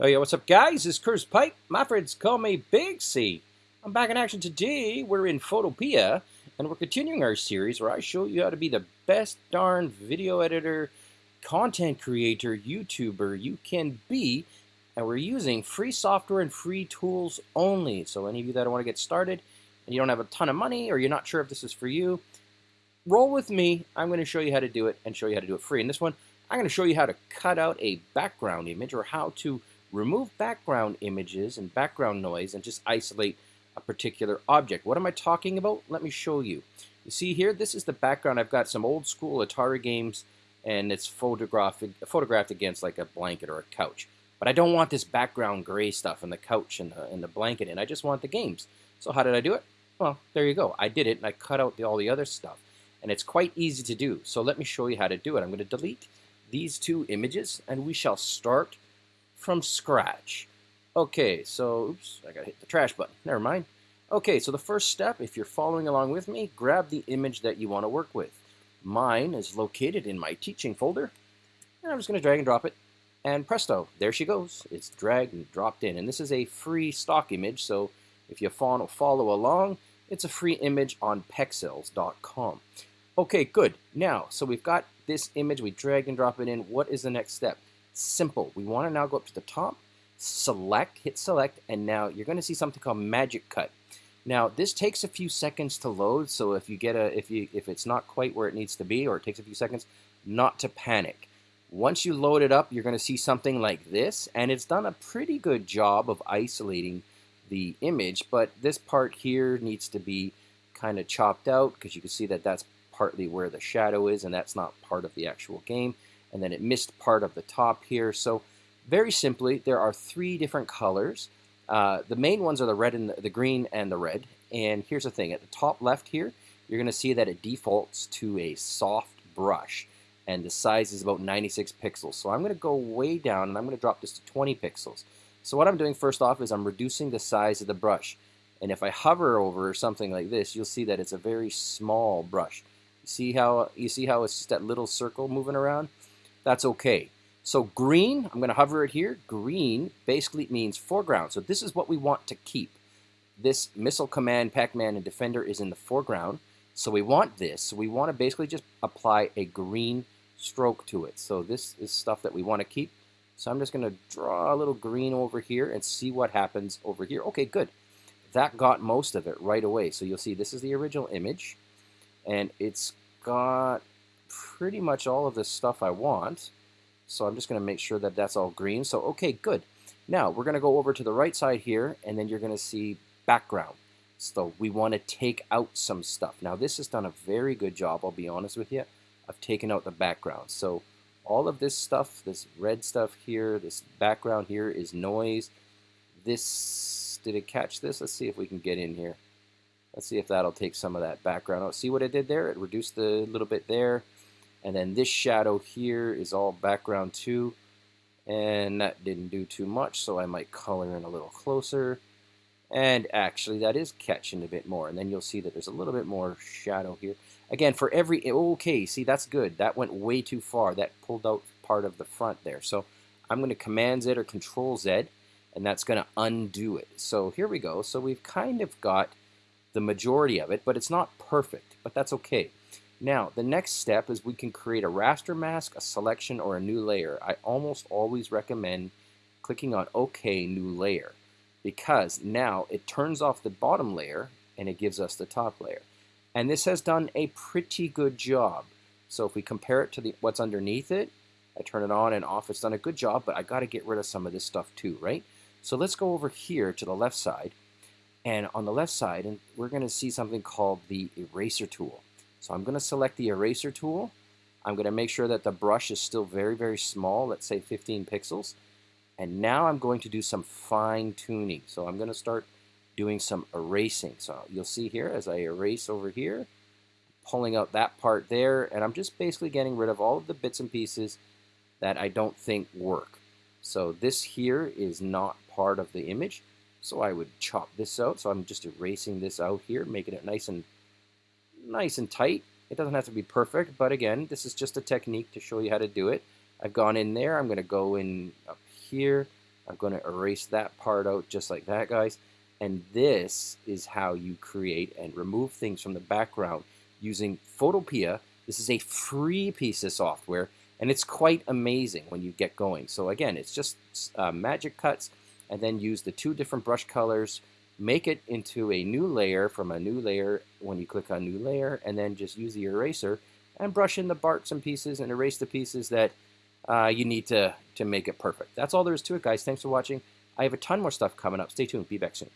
Oh yeah, what's up guys? It's Chris Pipe. My friends call me Big C. I'm back in action today. We're in Photopea, and we're continuing our series where I show you how to be the best darn video editor, content creator, YouTuber you can be. And we're using free software and free tools only. So any of you that want to get started and you don't have a ton of money or you're not sure if this is for you, roll with me. I'm going to show you how to do it and show you how to do it free. In this one, I'm going to show you how to cut out a background image or how to remove background images and background noise and just isolate a particular object. What am I talking about? Let me show you. You see here, this is the background. I've got some old school Atari games and it's photographed, photographed against like a blanket or a couch. But I don't want this background gray stuff and the couch and the, and the blanket and I just want the games. So how did I do it? Well, there you go. I did it and I cut out the, all the other stuff. And it's quite easy to do. So let me show you how to do it. I'm going to delete these two images and we shall start from scratch. Okay, so, oops, I gotta hit the trash button. Never mind. Okay, so the first step, if you're following along with me, grab the image that you want to work with. Mine is located in my teaching folder, and I'm just going to drag and drop it, and presto, there she goes. It's dragged and dropped in, and this is a free stock image, so if you follow, follow along, it's a free image on pexels.com. Okay, good. Now, so we've got this image, we drag and drop it in. What is the next step? Simple. We want to now go up to the top, select, hit select, and now you're going to see something called Magic Cut. Now this takes a few seconds to load, so if you get a if you if it's not quite where it needs to be or it takes a few seconds, not to panic. Once you load it up, you're going to see something like this, and it's done a pretty good job of isolating the image, but this part here needs to be kind of chopped out because you can see that that's partly where the shadow is and that's not part of the actual game and then it missed part of the top here. So very simply, there are three different colors. Uh, the main ones are the red and the, the green and the red. And here's the thing, at the top left here, you're going to see that it defaults to a soft brush. And the size is about 96 pixels. So I'm going to go way down and I'm going to drop this to 20 pixels. So what I'm doing first off is I'm reducing the size of the brush. And if I hover over something like this, you'll see that it's a very small brush. You see how you see how it's just that little circle moving around? That's okay. So green, I'm going to hover it here. Green basically means foreground. So this is what we want to keep. This missile command, Pac-Man, and Defender is in the foreground. So we want this. So we want to basically just apply a green stroke to it. So this is stuff that we want to keep. So I'm just going to draw a little green over here and see what happens over here. Okay, good. That got most of it right away. So you'll see this is the original image. And it's got pretty much all of this stuff I want. So I'm just going to make sure that that's all green. So okay, good. Now we're going to go over to the right side here, and then you're going to see background. So we want to take out some stuff. Now this has done a very good job, I'll be honest with you, of taking out the background. So all of this stuff, this red stuff here, this background here is noise. This, did it catch this? Let's see if we can get in here. Let's see if that'll take some of that background out. See what it did there? It reduced the little bit there. And then this shadow here is all background too. And that didn't do too much, so I might color in a little closer. And actually, that is catching a bit more. And then you'll see that there's a little bit more shadow here. Again, for every, okay, see, that's good. That went way too far. That pulled out part of the front there. So I'm going to Command Z or Control Z, and that's going to undo it. So here we go. So we've kind of got the majority of it, but it's not perfect, but that's okay. Now, the next step is we can create a raster mask, a selection, or a new layer. I almost always recommend clicking on OK, New Layer, because now it turns off the bottom layer and it gives us the top layer. And this has done a pretty good job. So if we compare it to the, what's underneath it, I turn it on and off, it's done a good job, but I got to get rid of some of this stuff too, right? So let's go over here to the left side. And on the left side, and we're going to see something called the eraser tool. So I'm going to select the eraser tool. I'm going to make sure that the brush is still very, very small, let's say 15 pixels. And now I'm going to do some fine tuning. So I'm going to start doing some erasing. So you'll see here as I erase over here, pulling out that part there, and I'm just basically getting rid of all of the bits and pieces that I don't think work. So this here is not part of the image. So I would chop this out. So I'm just erasing this out here, making it nice and nice and tight. It doesn't have to be perfect, but again, this is just a technique to show you how to do it. I've gone in there. I'm going to go in up here. I'm going to erase that part out just like that, guys. And this is how you create and remove things from the background using Photopea. This is a free piece of software, and it's quite amazing when you get going. So again, it's just uh, magic cuts, and then use the two different brush colors, make it into a new layer from a new layer when you click on new layer, and then just use the eraser and brush in the barks and pieces and erase the pieces that uh, you need to, to make it perfect. That's all there is to it, guys. Thanks for watching. I have a ton more stuff coming up. Stay tuned. Be back soon.